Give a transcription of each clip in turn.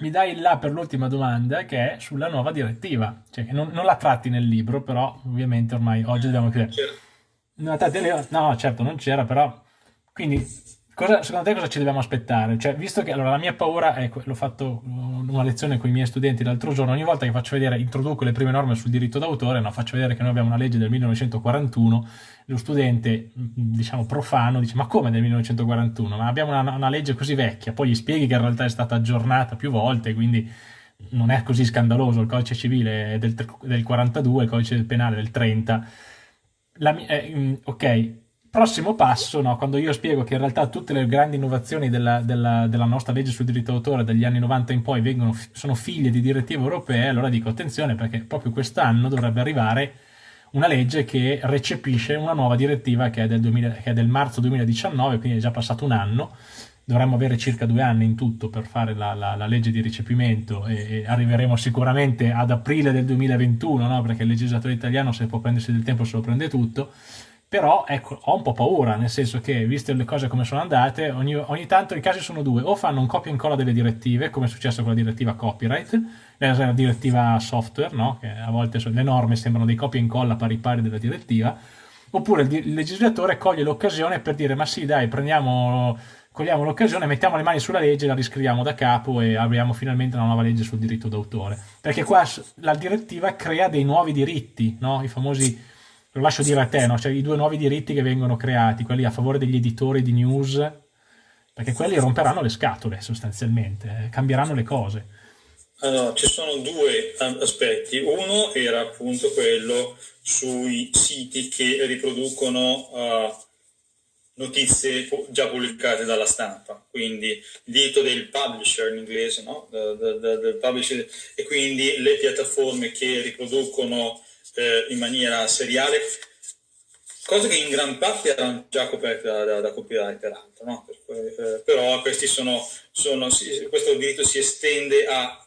mi dai là per l'ultima domanda che è sulla nuova direttiva, cioè che non, non la tratti nel libro, però ovviamente ormai oggi dobbiamo chiudere. No, no, certo, non c'era, però... Quindi Cosa, secondo te cosa ci dobbiamo aspettare? Cioè, visto che allora, la mia paura è, l'ho fatto una lezione con i miei studenti l'altro giorno, ogni volta che faccio vedere, introduco le prime norme sul diritto d'autore, no, faccio vedere che noi abbiamo una legge del 1941, lo studente, diciamo, profano dice ma come del 1941? Ma abbiamo una, una legge così vecchia, poi gli spieghi che in realtà è stata aggiornata più volte, quindi non è così scandaloso, il codice civile è del, del 42, il codice penale del 30. La, eh, ok, prossimo passo, no, quando io spiego che in realtà tutte le grandi innovazioni della, della, della nostra legge sul diritto d'autore dagli anni 90 in poi vengono, sono figlie di direttive europee, allora dico attenzione perché proprio quest'anno dovrebbe arrivare una legge che recepisce una nuova direttiva che è del, 2000, che è del marzo 2019, quindi è già passato un anno, dovremmo avere circa due anni in tutto per fare la, la, la legge di recepimento e, e, arriveremo sicuramente ad aprile del 2021, no? perché il legislatore italiano se può prendersi del tempo se lo prende tutto, però ecco, ho un po' paura, nel senso che, viste le cose come sono andate, ogni, ogni tanto i casi sono due, o fanno un copia e incolla delle direttive, come è successo con la direttiva copyright, la direttiva software, no? che a volte le norme sembrano dei copia e incolla pari pari della direttiva, oppure il, il legislatore coglie l'occasione per dire ma sì dai, prendiamo cogliamo l'occasione, mettiamo le mani sulla legge, la riscriviamo da capo e apriamo finalmente una nuova legge sul diritto d'autore. Perché qua la direttiva crea dei nuovi diritti, no? i famosi lo lascio dire a te, no? cioè i due nuovi diritti che vengono creati, quelli a favore degli editori di news, perché quelli romperanno le scatole sostanzialmente, eh, cambieranno le cose. Allora, ci sono due aspetti. Uno era appunto quello sui siti che riproducono uh, notizie già pubblicate dalla stampa, quindi il diritto del publisher in inglese, no? del, del, del publisher, e quindi le piattaforme che riproducono eh, in maniera seriale, cose che in gran parte erano già coperte da, da, da copyright peraltro, no? per, eh, però sono, sono, questo diritto si estende a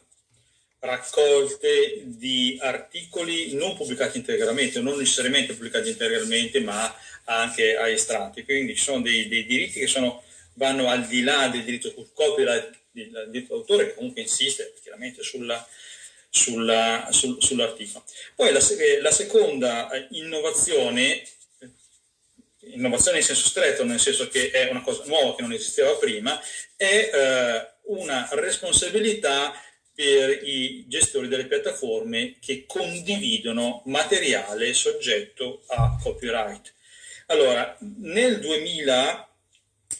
raccolte di articoli non pubblicati integralmente, non necessariamente pubblicati integralmente, ma anche a estratti. Quindi ci sono dei, dei diritti che sono, vanno al di là del diritto sul copyright, del diritto d'autore, che comunque insiste chiaramente sulla, sulla, sul, sull'articolo. Poi la, la, seconda eh, innovazione, innovazione in senso stretto, nel senso che è una cosa nuova che non esisteva prima, è eh, una responsabilità per i gestori delle piattaforme che condividono materiale soggetto a copyright. Allora, nel 2000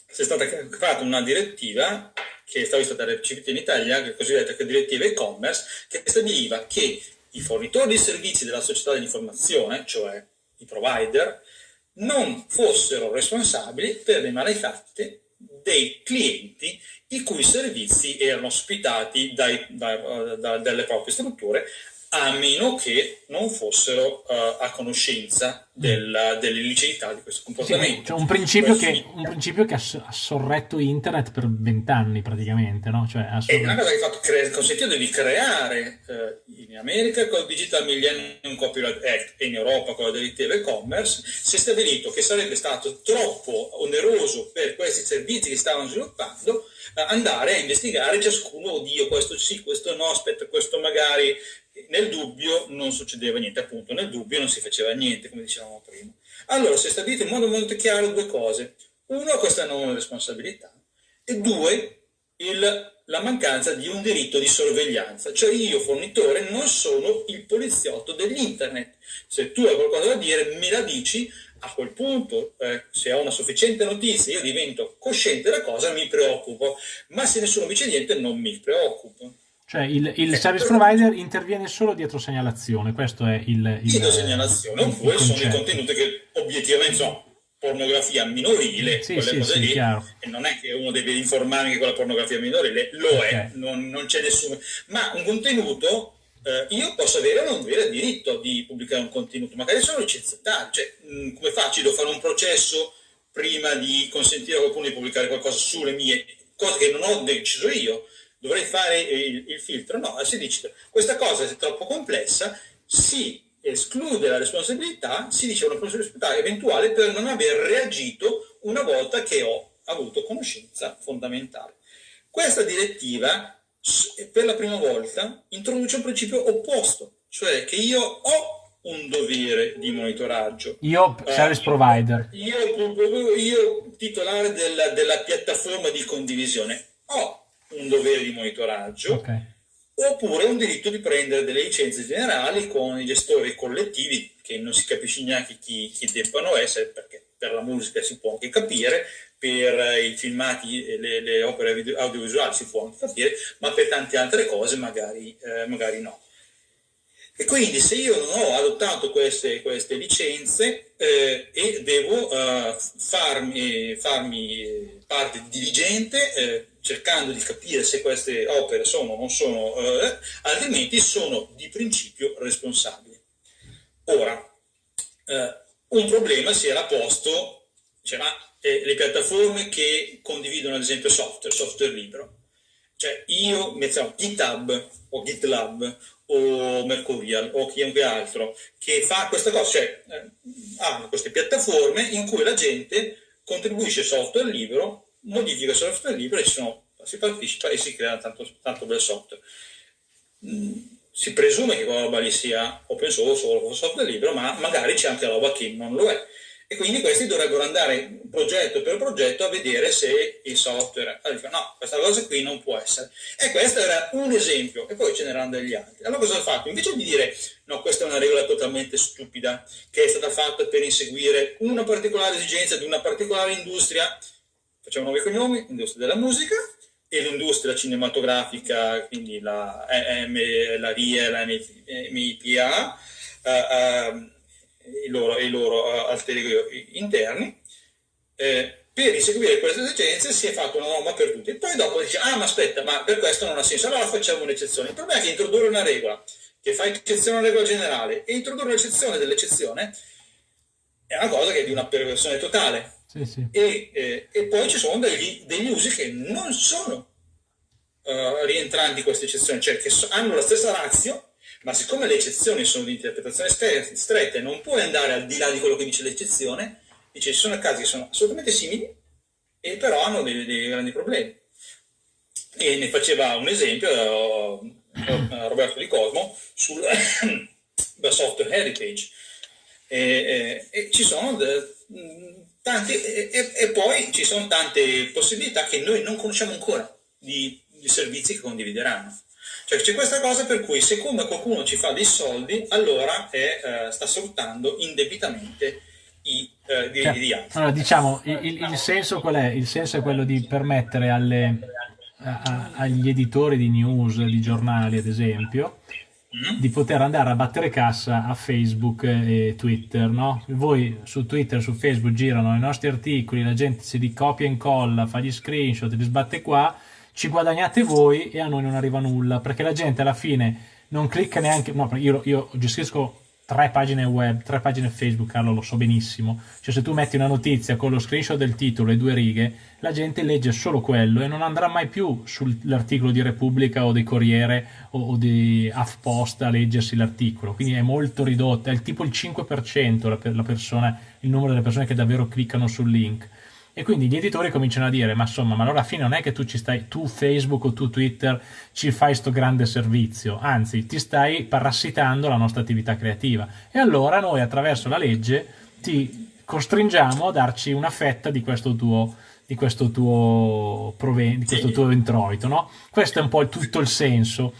è stata fatta una direttiva che stava stata recepita in Italia, la cosiddetta direttiva e-commerce, che stabiliva che i fornitori di servizi della società dell'informazione, cioè i provider, non fossero responsabili per le malefatte dei clienti i cui servizi erano ospitati dai, da, da, dalle proprie strutture a meno che non fossero uh, a conoscenza della, dell'illiceità di questo comportamento. Sì, cioè un, principio che, un, principio che, ha sorretto internet per vent'anni praticamente, no? Cioè, È una cosa che ha cre- consentito di creare eh, in America con il Digital Millennium Copyright Act e in Europa con la direttiva e-commerce si è stabilito che sarebbe stato troppo oneroso per questi servizi che stavano sviluppando eh, andare a investigare ciascuno, oddio questo sì, questo no, aspetta questo magari nel dubbio non succedeva niente, appunto, nel dubbio non si faceva niente, come dicevamo prima. Allora, si è stabilito in modo molto chiaro due cose. Uno, questa non responsabilità, e due, il, la mancanza di un diritto di sorveglianza. Cioè io, fornitore, non sono il poliziotto dell'internet. Se tu hai qualcosa da dire, me la dici, a quel punto, eh, se ho una sufficiente notizia, io divento cosciente della cosa, mi preoccupo. Ma se nessuno mi dice niente, non mi preoccupo. Cioè il, il eh, service provider interviene solo dietro segnalazione, questo è il... il dietro segnalazione, oppure sono i contenuti che obiettivamente sono pornografia minorile, sì, quelle sì, cose sì, lì, chiaro. e non è che uno deve informarmi che quella pornografia minorile lo okay. è, non, non, c'è nessuno... Ma un contenuto, eh, io posso avere o non avere diritto di pubblicare un contenuto, magari sono licenziato, cioè mh, come faccio? Devo fare un processo prima di consentire a qualcuno di pubblicare qualcosa sulle mie, cose che non ho deciso io dovrei fare il, il filtro. No, si dice questa cosa è troppo complessa, si esclude la responsabilità, si dice una responsabilità eventuale per non aver reagito una volta che ho avuto conoscenza fondamentale. Questa direttiva per la prima volta introduce un principio opposto, cioè che io ho un dovere di monitoraggio. Io, service uh, provider. Io, io titolare della, della, piattaforma di condivisione, un dovere di monitoraggio. Okay. Oppure un diritto di prendere delle licenze generali con i gestori collettivi, che non si capisce neanche chi, chi debbano essere, perché per la musica si può anche capire, per i filmati e le, le, opere audiovisuali si può anche capire, ma per tante altre cose magari, eh, magari no. E quindi se io non ho adottato queste, queste licenze eh, e devo eh, farmi, farmi, parte diligente eh, cercando di capire se queste opere sono o non sono, eh, altrimenti sono di principio responsabili. Ora, eh, un problema si era posto, cioè, ma eh, le piattaforme che condividono ad esempio software, software libero. Cioè io mettiamo GitHub o GitLab o Mercurial o chiunque altro che fa questa cosa, cioè eh, hanno queste piattaforme in cui la gente contribuisce software libero, modifica software libero e sono, si partecipa e si crea tanto, tanto bel software. Mm, si presume che quella roba lì sia open source o software libero, ma magari c'è anche roba che non lo è e quindi questi dovrebbero andare progetto per progetto a vedere se il software allora, no, questa cosa qui non può essere e questo era un esempio e poi ce n'erano degli altri allora cosa ha fatto? invece di dire no questa è una regola totalmente stupida che è stata fatta per inseguire una particolare esigenza di una particolare industria facciamo nuovi cognomi, industria della musica e l'industria cinematografica quindi la, M, la RIE, la MIPA uh, uh, i loro, i loro eh, alter ego interni, eh, per inseguire queste esigenze si è fatto una norma per tutti. Poi dopo dice, ah ma aspetta, ma per questo non ha senso, allora facciamo un'eccezione. Il problema è che introdurre una regola che fa eccezione alla regola generale e introdurre un'eccezione dell'eccezione è una cosa che è di una perversione totale. Sì, sì. E, eh, e, poi ci sono degli, degli usi che non sono uh, rientranti in queste eccezioni, cioè che so, hanno la stessa razio, ma siccome le eccezioni sono di interpretazione stretta e non puoi andare al di là di quello che dice l'eccezione, dice ci sono casi che sono assolutamente simili e però hanno dei, dei grandi problemi. E ne faceva un esempio uh, Roberto Di Cosmo sul software heritage. E, e, e ci sono de, tanti, e, e, poi ci sono tante possibilità che noi non conosciamo ancora di, di servizi che condivideranno. Cioè c'è questa cosa per cui siccome qualcuno ci fa dei soldi, allora è, eh, sta sfruttando indebitamente i eh, diritti cioè, di altri. Allora diciamo, il, il, senso qual è? Il senso è quello di permettere alle, a, agli editori di news, di giornali ad esempio, mm. di poter andare a battere cassa a Facebook e Twitter, no? Voi su Twitter, su Facebook girano i nostri articoli, la gente si li copia e incolla, fa gli screenshot, li sbatte qua ci guadagnate voi e a noi non arriva nulla, perché la gente alla fine non clicca neanche, no, io, io gestisco tre pagine web, tre pagine Facebook, Carlo, lo so benissimo. Cioè, se tu metti una notizia con lo screenshot del titolo e due righe, la gente legge solo quello e non andrà mai più sull'articolo di Repubblica o di Corriere o, o di HuffPost a leggersi l'articolo. Quindi è molto ridotta, è tipo il 5% la, la persona, il numero delle persone che davvero cliccano sul link. E quindi gli editori cominciano a dire, ma insomma, ma allora alla fine non è che tu ci stai, tu Facebook o tu Twitter ci fai sto grande servizio, anzi ti stai parassitando la nostra attività creativa. E allora noi attraverso la legge ti costringiamo a darci una fetta di questo tuo, di questo tuo, proven- di questo tuo introito, no? Questo è un po' tutto il senso.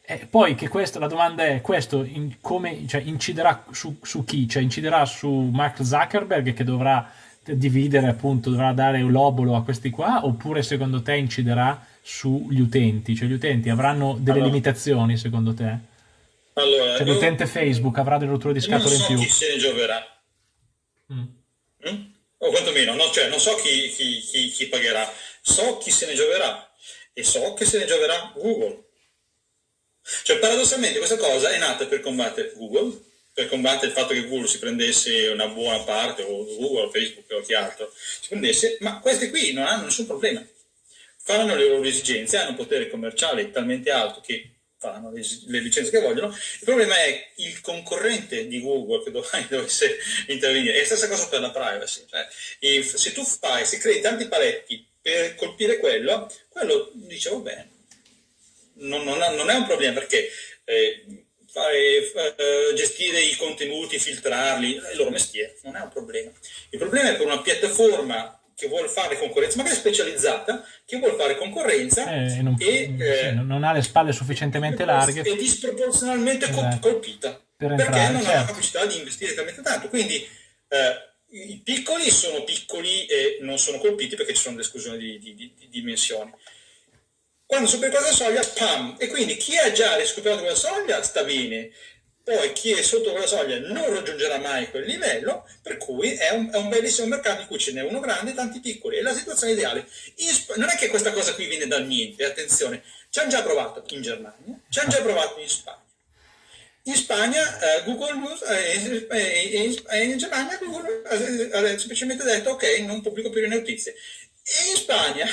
E poi che questo, la domanda è, questo in, come, cioè, inciderà su, su chi? Cioè inciderà su Mark Zuckerberg che dovrà dividere appunto, dovrà dare l'obolo a questi qua oppure secondo te inciderà sugli utenti? Cioè gli utenti avranno delle allora, limitazioni secondo te? Allora, cioè l'utente Facebook avrà delle rotture di scatole in più? So chi se ne gioverà. Mm. Mm? O quantomeno, no, cioè, non so chi, chi, chi, chi pagherà, so chi se ne gioverà e so che se ne gioverà Google. Cioè paradossalmente questa cosa è nata per combattere Google per combattere il fatto che Google si prendesse una buona parte, o Google, Facebook o chi altro, si prendesse, ma questi qui non hanno nessun problema. Fanno le loro esigenze, hanno un potere commerciale talmente alto che fanno le, le licenze che vogliono. Il problema è il concorrente di Google che domani dovesse intervenire. È la stessa cosa per la privacy. Cioè, se tu fai, se crei tanti paletti per colpire quello, quello dice, va bene, non, non, non è un problema perché eh, fare, eh, gestire i contenuti, filtrarli, è il loro mestiere, non è un problema. Il problema è per una piattaforma che vuole fare concorrenza, magari specializzata, che vuole fare concorrenza Eh, e non, e eh, non ha le spalle sufficientemente larghe è disproporzionalmente Esatto. colpita Per perché entrare, non ha certo. la capacità di investire talmente tanto. Quindi eh, i piccoli sono piccoli e non sono colpiti perché ci sono le esclusioni di, di- di- di dimensioni. Quando superi quella soglia, pam! E quindi chi ha già riscoperto quella soglia sta bene, poi chi è sotto quella soglia non raggiungerà mai quel livello, per cui è un, è un bellissimo mercato in cui ce n'è uno grande e tanti piccoli. È la situazione ideale. In non è che questa cosa qui viene dal niente, attenzione, ci hanno già provato in Germania, ci hanno già provato in Spagna. In Spagna eh, Google News, eh, in, in Germania Google ha semplicemente detto ok, non pubblico più le notizie. E in Spagna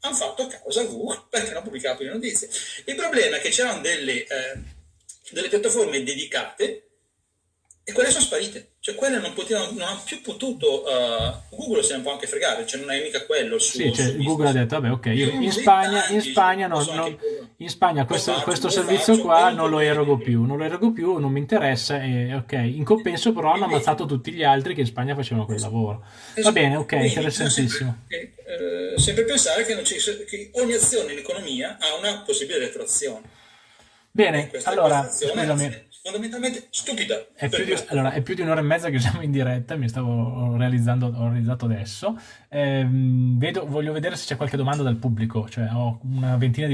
hanno fatto causa a Google perché non pubblicava più le notizie. Il problema è che c'erano delle, eh, delle piattaforme dedicate e quelle sono sparite. Cioè quelle non, potevano, non hanno più potuto... eh, Google se ne può anche fregare, cioè non è mica quello suo, Sì, cioè, Google ha detto, vabbè, ok, io in Spagna, in Spagna, non- non- in Spagna questo, faccio, questo servizio faccio, qua non lo erogo più, non lo erogo più, non mi interessa, e ok. In compenso però hanno ammazzato tutti gli altri che in Spagna facevano quel lavoro. Va bene, ok, interessantissimo. Sempre, eh, sempre pensare che, ci- che ogni azione in economia ha una possibile retroazione. Bene, allora, scusami, fondamentalmente stupida. È più, di, allora, è più di un'ora e mezza che siamo in diretta, mi stavo realizzando, ho realizzato adesso. Ehm, vedo, voglio vedere se c'è qualche domanda dal pubblico, cioè ho una ventina di